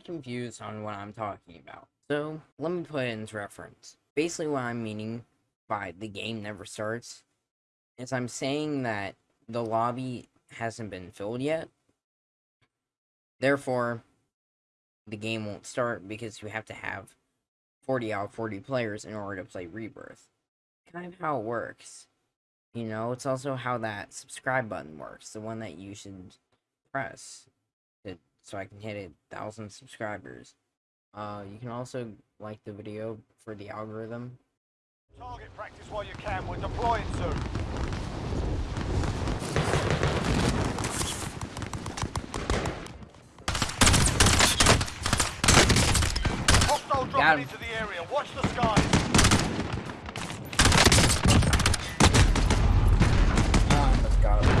confused on what I'm talking about. So, let me put it into reference. Basically, what I'm meaning by the game never starts is I'm saying that the lobby hasn't been filled yet. Therefore, the game won't start because you have to have 40 out of 40 players in order to play Rebirth. Kind of how it works. You know, it's also how that subscribe button works, the one that you should press so I can hit a thousand subscribers. Uh, you can also like the video for the algorithm. Target practice while you can. We're deploying soon. Hostile dropping into the area. Watch the skies. Almost got him.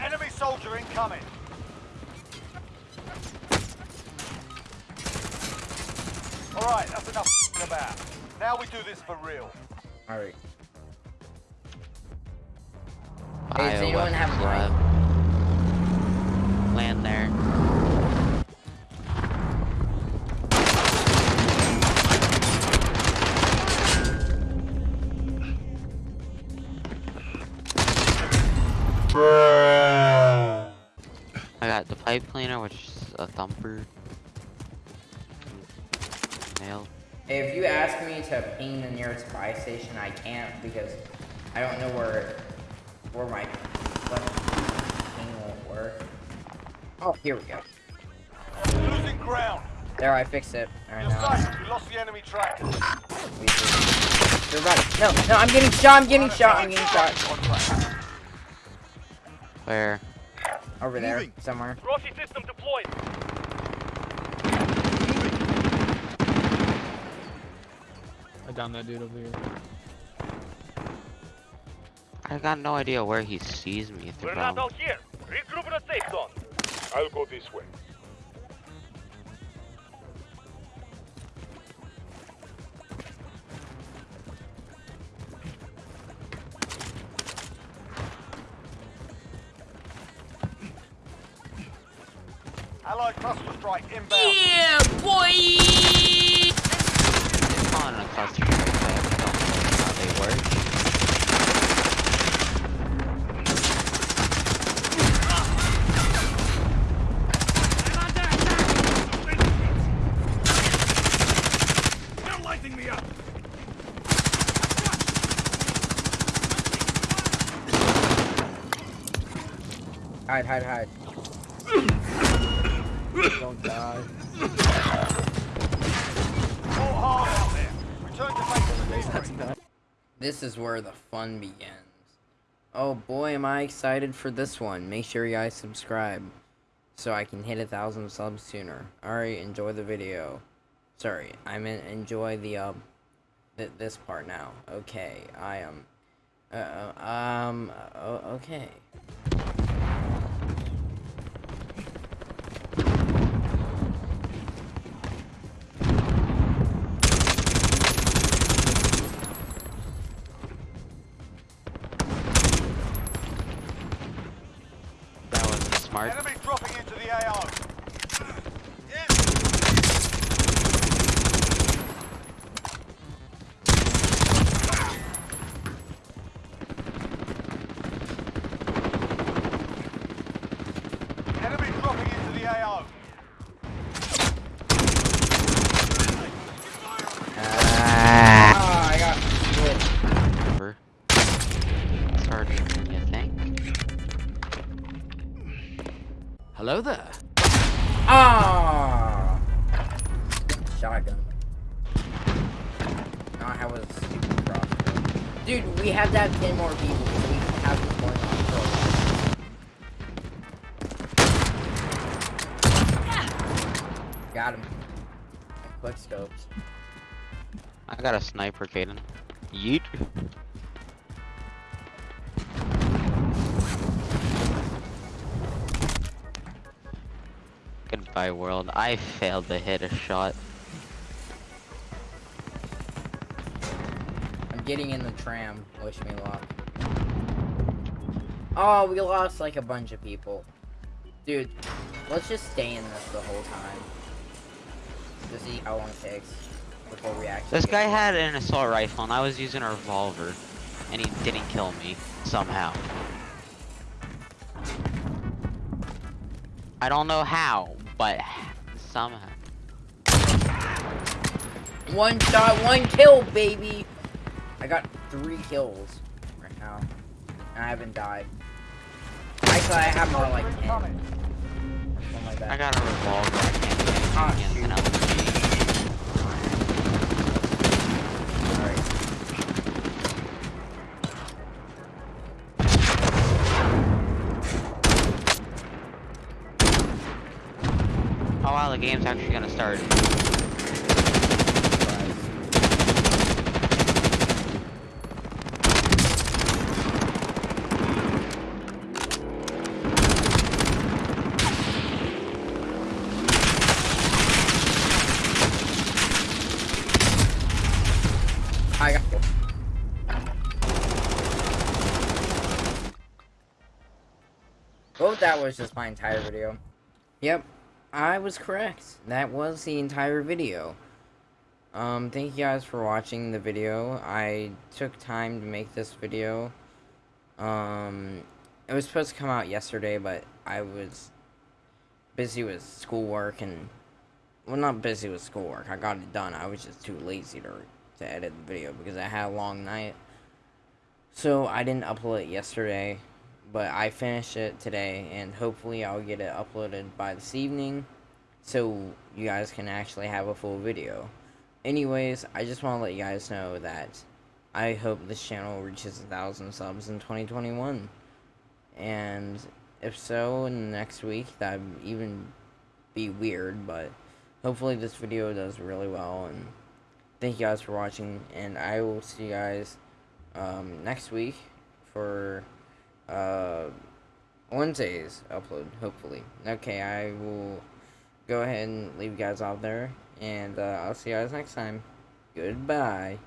Enemy soldier incoming. All right, that's enough about. Now we do this for real. Alright. Hey, does anyone have a Bioweapons mic? lab. Land there. I got the pipe cleaner, which is a thumper. Nailed. Hey, if you ask me to ping the nearest buy station, I can't because I don't know where where my left ping won't work. Oh, here we go. Losing ground. There, I fixed it. Alright, You're now. safe. We lost the enemy track. we- You're about it. No, no, I'm getting shot, I'm getting shot, I'm getting shot. On track. Where? Over there, somewhere. Rossi system deployed. I downed that dude over here. I got no idea where he sees me We're not out here. Regroup in a safe zone. I'll go this way. Allied cluster strike inbound. on a cluster strike, I don't know how they work. They're lighting me up. Hide, hide, hide. Base delivery. This is where the fun begins. Oh boy, am I excited for this one. Make sure you guys subscribe so I can hit a thousand subs sooner. Alright, enjoy the video. Sorry, I meant enjoy the, um, th this part now. Okay, I am, uh, uh, um, uh, okay. Smart. Enemy dropping into the AO. Hello there. Ah! Shotgun. Now I have a stupid crossbow. Dude, we have to have 10 more people. so We have this going on for a while. Got him. Quick scopes. I got a sniper, Caden. Yeet. Goodbye, world. I failed to hit a shot. I'm getting in the tram. Wish me luck. Oh, we lost like a bunch of people. Dude, Let's just stay in this the whole time. To see how long it takes before we actually. This guy had an assault rifle and I was using a revolver. And he didn't kill me, somehow. I don't know how, but somehow. One shot, one kill, baby. I got three kills right now, and I haven't died. Actually, I have more like ten. Incoming. Something like that. I got a revolver, I can't do anything Ah, against shoot. an LMG. Alright. Oh wow, the game's actually gonna start. I got. Oh, that was just my entire video. Yep, I was correct. That was the entire video. Um, thank you guys for watching the video. I took time to make this video. Um, it was supposed to come out yesterday, but I was busy with schoolwork and, well, not busy with schoolwork. I got it done. I was just too lazy to, to edit the video because I had a long night. So I didn't upload it yesterday, but I finished it today, and hopefully I'll get it uploaded by this evening, so you guys can actually have a full video. Anyways, I just want to let you guys know that I hope this channel reaches a thousand subs in 2021, and if so, in the next week, that would even be weird, but hopefully this video does really well, and thank you guys for watching, and I will see you guys um, next week for uh, Wednesday's upload, hopefully. Okay, I will go ahead and leave you guys out there, and uh, I'll see you guys next time. Goodbye.